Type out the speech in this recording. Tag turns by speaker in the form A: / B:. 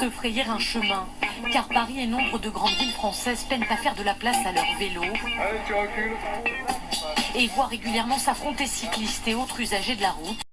A: se frayer un chemin. Car Paris et nombre de grandes villes françaises peinent à faire de la place à leur vélo et voient régulièrement s'affronter cyclistes et autres usagers de la route.